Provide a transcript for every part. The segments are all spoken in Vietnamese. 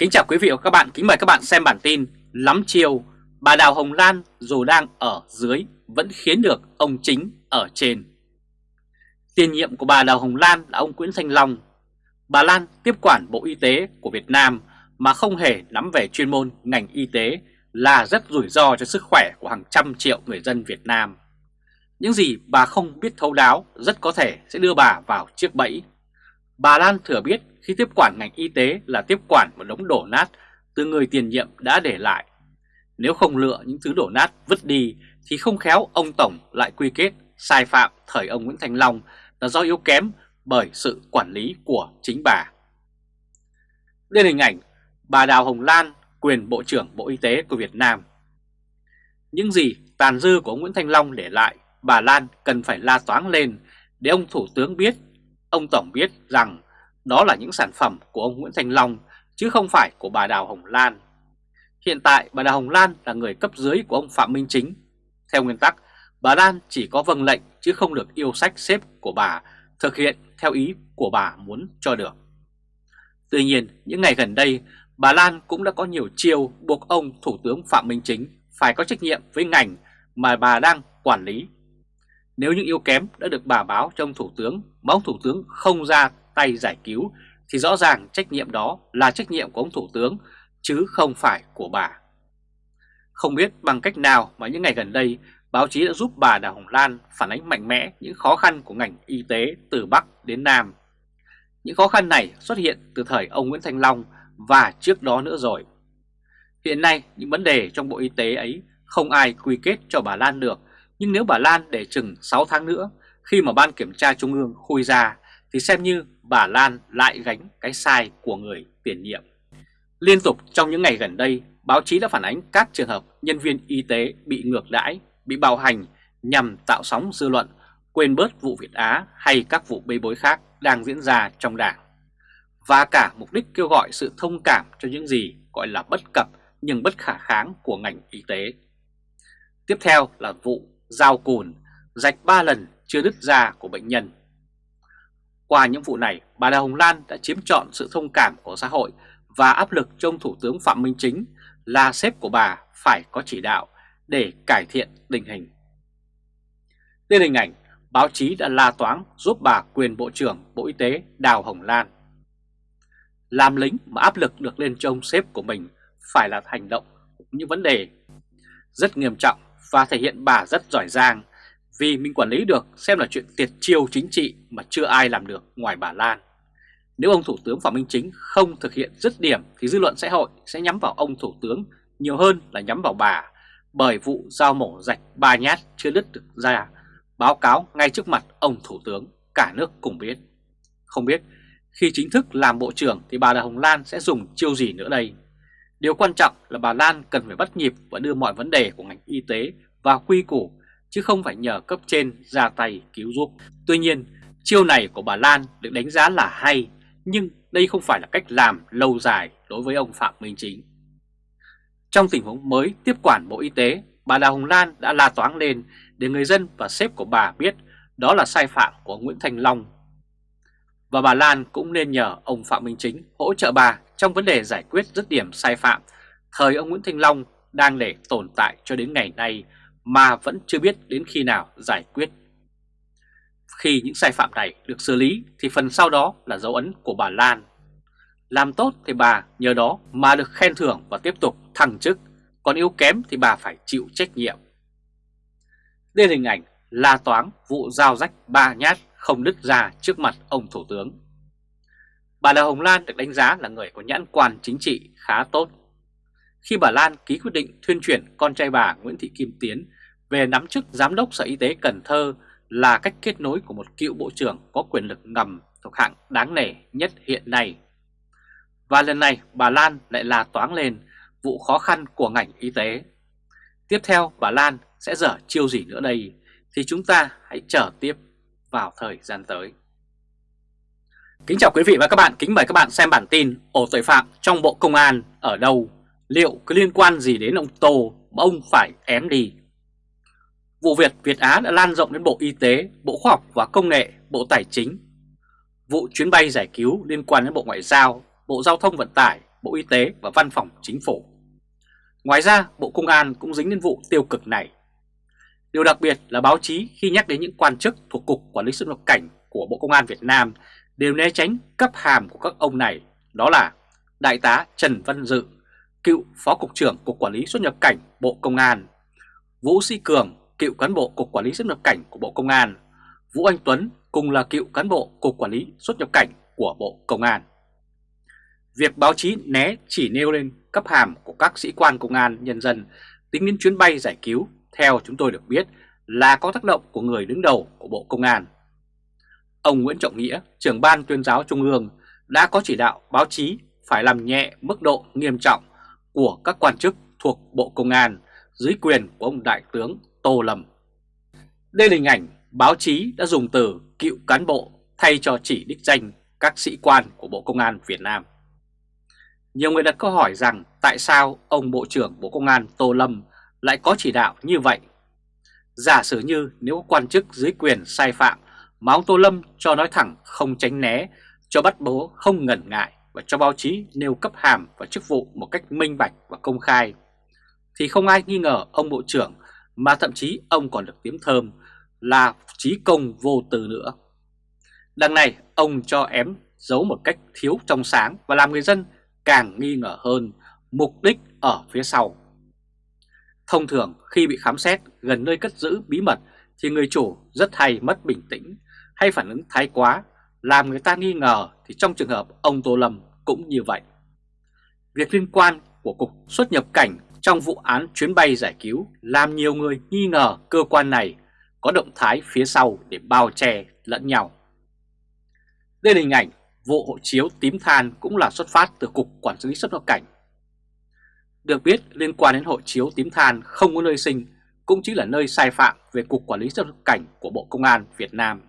Kính chào quý vị và các bạn, kính mời các bạn xem bản tin Lắm chiều, bà Đào Hồng Lan dù đang ở dưới vẫn khiến được ông chính ở trên. Tiền nhiệm của bà Đào Hồng Lan là ông Nguyễn Thanh Long. Bà Lan tiếp quản Bộ Y tế của Việt Nam mà không hề nắm về chuyên môn ngành y tế là rất rủi ro cho sức khỏe của hàng trăm triệu người dân Việt Nam. Những gì bà không biết thấu đáo rất có thể sẽ đưa bà vào chiếc bẫy Bà Lan thừa biết khi tiếp quản ngành y tế là tiếp quản một đống đổ nát từ người tiền nhiệm đã để lại. Nếu không lựa những thứ đổ nát vứt đi thì không khéo ông Tổng lại quy kết sai phạm thời ông Nguyễn Thành Long là do yếu kém bởi sự quản lý của chính bà. Đây là hình ảnh bà Đào Hồng Lan, quyền Bộ trưởng Bộ Y tế của Việt Nam. Những gì tàn dư của ông Nguyễn Thanh Long để lại, bà Lan cần phải la toáng lên để ông Thủ tướng biết, ông Tổng biết rằng đó là những sản phẩm của ông Nguyễn Thành Long chứ không phải của bà Đào Hồng Lan. Hiện tại bà Đào Hồng Lan là người cấp dưới của ông Phạm Minh Chính. Theo nguyên tắc, bà Lan chỉ có vâng lệnh chứ không được yêu sách xếp của bà thực hiện theo ý của bà muốn cho được. Tuy nhiên, những ngày gần đây, bà Lan cũng đã có nhiều chiêu buộc ông Thủ tướng Phạm Minh Chính phải có trách nhiệm với ngành mà bà đang quản lý. Nếu những yếu kém đã được bà báo cho ông Thủ tướng mà ông Thủ tướng không ra tay giải cứu thì rõ ràng trách nhiệm đó là trách nhiệm của ông Thủ tướng chứ không phải của bà. Không biết bằng cách nào mà những ngày gần đây báo chí đã giúp bà Đào Hồng Lan phản ánh mạnh mẽ những khó khăn của ngành y tế từ Bắc đến Nam. Những khó khăn này xuất hiện từ thời ông Nguyễn Thanh Long và trước đó nữa rồi. Hiện nay những vấn đề trong Bộ Y tế ấy không ai quy kết cho bà Lan được, nhưng nếu bà Lan để chừng 6 tháng nữa khi mà Ban Kiểm tra Trung ương khui ra thì xem như bà Lan lại gánh cái sai của người tiền nhiệm. Liên tục trong những ngày gần đây, báo chí đã phản ánh các trường hợp nhân viên y tế bị ngược đãi, bị bạo hành nhằm tạo sóng dư luận, quên bớt vụ Việt Á hay các vụ bê bối khác đang diễn ra trong đảng. Và cả mục đích kêu gọi sự thông cảm cho những gì gọi là bất cập nhưng bất khả kháng của ngành y tế. Tiếp theo là vụ giao cùn, rạch 3 lần chưa đứt da của bệnh nhân. Qua những vụ này, bà Đào Hồng Lan đã chiếm trọn sự thông cảm của xã hội và áp lực trong Thủ tướng Phạm Minh Chính là sếp của bà phải có chỉ đạo để cải thiện tình hình. Đây hình ảnh báo chí đã la toán giúp bà quyền Bộ trưởng Bộ Y tế Đào Hồng Lan. Làm lính mà áp lực được lên trông sếp của mình phải là hành động những vấn đề rất nghiêm trọng và thể hiện bà rất giỏi giang vì mình quản lý được, xem là chuyện tiệt chiêu chính trị mà chưa ai làm được ngoài bà Lan. Nếu ông Thủ tướng Phạm Minh Chính không thực hiện dứt điểm, thì dư luận xã hội sẽ nhắm vào ông Thủ tướng nhiều hơn là nhắm vào bà bởi vụ giao mổ rạch ba nhát chưa đứt được ra, báo cáo ngay trước mặt ông Thủ tướng, cả nước cùng biết. Không biết, khi chính thức làm Bộ trưởng thì bà Đào Hồng Lan sẽ dùng chiêu gì nữa đây? Điều quan trọng là bà Lan cần phải bắt nhịp và đưa mọi vấn đề của ngành y tế vào quy củ chứ không phải nhờ cấp trên ra tay cứu giúp. Tuy nhiên, chiêu này của bà Lan được đánh giá là hay, nhưng đây không phải là cách làm lâu dài đối với ông Phạm Minh Chính. Trong tình huống mới tiếp quản Bộ Y tế, bà Đào Hồng Lan đã la toáng lên để người dân và sếp của bà biết đó là sai phạm của Nguyễn Thành Long. Và bà Lan cũng nên nhờ ông Phạm Minh Chính hỗ trợ bà trong vấn đề giải quyết dứt điểm sai phạm thời ông Nguyễn Thanh Long đang để tồn tại cho đến ngày nay mà vẫn chưa biết đến khi nào giải quyết. Khi những sai phạm này được xử lý thì phần sau đó là dấu ấn của bà Lan. Làm tốt thì bà nhờ đó mà được khen thưởng và tiếp tục thăng chức, còn yếu kém thì bà phải chịu trách nhiệm. Đây là hình ảnh la toán vụ giao rách ba nhát không đứt ra trước mặt ông Thủ tướng. Bà Đào Hồng Lan được đánh giá là người có nhãn quan chính trị khá tốt. Khi bà Lan ký quyết định thuyên chuyển con trai bà Nguyễn Thị Kim Tiến về nắm chức Giám đốc Sở Y tế Cần Thơ là cách kết nối của một cựu bộ trưởng có quyền lực ngầm thuộc hạng đáng nể nhất hiện nay. Và lần này, bà Lan lại là toáng lên vụ khó khăn của ngành y tế. Tiếp theo, bà Lan sẽ dở chiêu gì nữa đây thì chúng ta hãy chờ tiếp vào thời gian tới. Kính chào quý vị và các bạn, kính mời các bạn xem bản tin ổ tội phạm trong Bộ Công an ở đâu, liệu có liên quan gì đến ông Tô mà ông phải ém đi. Vụ việc Việt Á đã lan rộng đến Bộ Y tế, Bộ Khoa học và Công nghệ, Bộ Tài chính. Vụ chuyến bay giải cứu liên quan đến Bộ Ngoại giao, Bộ Giao thông Vận tải, Bộ Y tế và Văn phòng Chính phủ. Ngoài ra, Bộ Công an cũng dính đến vụ tiêu cực này. Điều đặc biệt là báo chí khi nhắc đến những quan chức thuộc Cục Quản lý xuất nhập cảnh của Bộ Công an Việt Nam đều né tránh cấp hàm của các ông này, đó là Đại tá Trần Văn Dự, cựu Phó Cục trưởng Cục Quản lý xuất nhập cảnh Bộ Công an, Vũ Sĩ Cường, cựu cán bộ Cục Quản lý xuất nhập cảnh của Bộ Công an, Vũ Anh Tuấn cùng là cựu cán bộ Cục Quản lý xuất nhập cảnh của Bộ Công an. Việc báo chí né chỉ nêu lên cấp hàm của các sĩ quan công an nhân dân tính đến chuyến bay giải cứu theo chúng tôi được biết là có tác động của người đứng đầu của Bộ Công an. Ông Nguyễn Trọng Nghĩa, trưởng ban tuyên giáo Trung ương đã có chỉ đạo báo chí phải làm nhẹ mức độ nghiêm trọng của các quan chức thuộc Bộ Công an dưới quyền của ông Đại tướng Tô Lâm. Đây là hình ảnh báo chí đã dùng từ cựu cán bộ thay cho chỉ đích danh các sĩ quan của Bộ Công an Việt Nam. Nhiều người đặt câu hỏi rằng tại sao ông Bộ trưởng Bộ Công an Tô Lâm lại có chỉ đạo như vậy? Giả sử như nếu quan chức dưới quyền sai phạm mà ông Tô Lâm cho nói thẳng không tránh né, cho bắt bố không ngần ngại và cho báo chí nêu cấp hàm và chức vụ một cách minh bạch và công khai, thì không ai nghi ngờ ông Bộ trưởng mà thậm chí ông còn được tiếng thơm là trí công vô từ nữa. Đằng này ông cho ém giấu một cách thiếu trong sáng và làm người dân càng nghi ngờ hơn mục đích ở phía sau. Thông thường, khi bị khám xét gần nơi cất giữ bí mật thì người chủ rất hay mất bình tĩnh hay phản ứng thái quá, làm người ta nghi ngờ thì trong trường hợp ông Tô Lâm cũng như vậy. Việc liên quan của Cục xuất nhập cảnh trong vụ án chuyến bay giải cứu làm nhiều người nghi ngờ cơ quan này có động thái phía sau để bao che lẫn nhau. Đây là hình ảnh vụ hộ chiếu tím than cũng là xuất phát từ Cục Quản lý xuất nhập cảnh. Được biết liên quan đến hộ chiếu tím than không có nơi sinh cũng chính là nơi sai phạm về Cục Quản lý xuất nhập cảnh của Bộ Công an Việt Nam.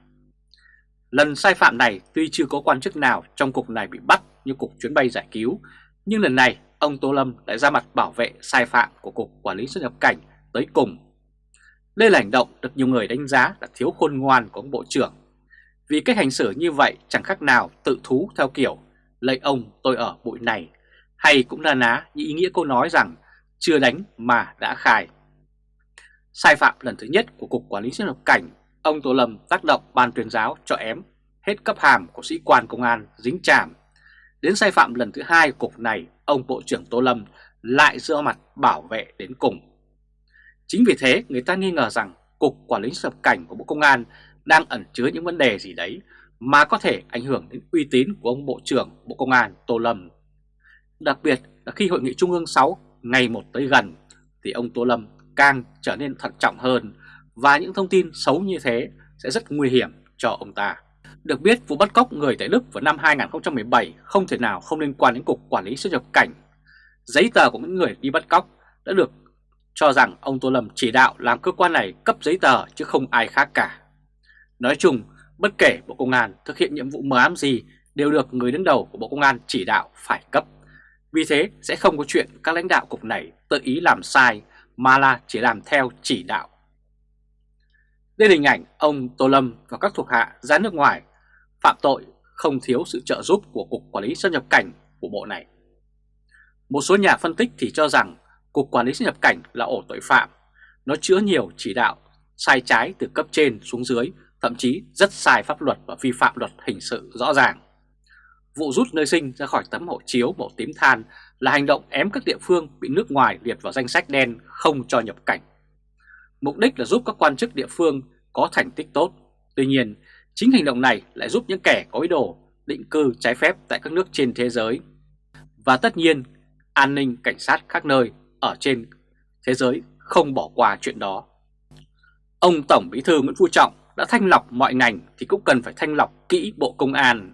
Lần sai phạm này tuy chưa có quan chức nào trong cục này bị bắt như Cục chuyến bay giải cứu, nhưng lần này ông Tô Lâm lại ra mặt bảo vệ sai phạm của Cục Quản lý xuất nhập cảnh tới cùng. Đây là hành động được nhiều người đánh giá là thiếu khôn ngoan của ông Bộ trưởng vì cách hành xử như vậy chẳng khác nào tự thú theo kiểu lấy ông tôi ở bụi này hay cũng là ná như ý nghĩa câu nói rằng chưa đánh mà đã khai. Sai phạm lần thứ nhất của Cục Quản lý xuất nhập cảnh, ông Tô Lâm tác động ban tuyên giáo cho ém hết cấp hàm của sĩ quan công an dính chàm. Đến sai phạm lần thứ hai của cục này, ông Bộ trưởng Tô Lâm lại dựa mặt bảo vệ đến cùng. Chính vì thế người ta nghi ngờ rằng Cục Quản lý xuất nhập cảnh của Bộ Công an đang ẩn chứa những vấn đề gì đấy mà có thể ảnh hưởng đến uy tín của ông Bộ trưởng Bộ Công an Tô Lâm. Đặc biệt là khi Hội nghị Trung ương 6 ngày một tới gần thì ông Tô Lâm càng trở nên thận trọng hơn và những thông tin xấu như thế sẽ rất nguy hiểm cho ông ta. Được biết vụ bắt cóc người tại Đức vào năm 2017 không thể nào không liên quan đến Cục Quản lý xuất nhập cảnh. Giấy tờ của những người đi bắt cóc đã được cho rằng ông Tô Lâm chỉ đạo làm cơ quan này cấp giấy tờ chứ không ai khác cả. Nói chung, bất kể Bộ Công an thực hiện nhiệm vụ mờ ám gì đều được người đứng đầu của Bộ Công an chỉ đạo phải cấp. Vì thế sẽ không có chuyện các lãnh đạo cục này tự ý làm sai mà là chỉ làm theo chỉ đạo. Đây là hình ảnh ông Tô Lâm và các thuộc hạ ra nước ngoài phạm tội không thiếu sự trợ giúp của Cục Quản lý xuất nhập cảnh của bộ này. Một số nhà phân tích thì cho rằng Cục Quản lý xuất nhập cảnh là ổ tội phạm, nó chứa nhiều chỉ đạo sai trái từ cấp trên xuống dưới thậm chí rất sai pháp luật và vi phạm luật hình sự rõ ràng. Vụ rút nơi sinh ra khỏi tấm hộ chiếu màu tím than là hành động ém các địa phương bị nước ngoài liệt vào danh sách đen không cho nhập cảnh. Mục đích là giúp các quan chức địa phương có thành tích tốt. Tuy nhiên, chính hành động này lại giúp những kẻ có ý đồ định cư trái phép tại các nước trên thế giới. Và tất nhiên, an ninh cảnh sát các nơi ở trên thế giới không bỏ qua chuyện đó. Ông Tổng Bí thư Nguyễn Phú Trọng đã thanh lọc mọi ngành thì cũng cần phải thanh lọc kỹ Bộ Công an.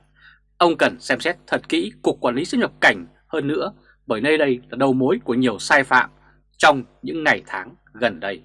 Ông cần xem xét thật kỹ Cục Quản lý xuất nhập cảnh hơn nữa, bởi nơi đây là đầu mối của nhiều sai phạm trong những ngày tháng gần đây.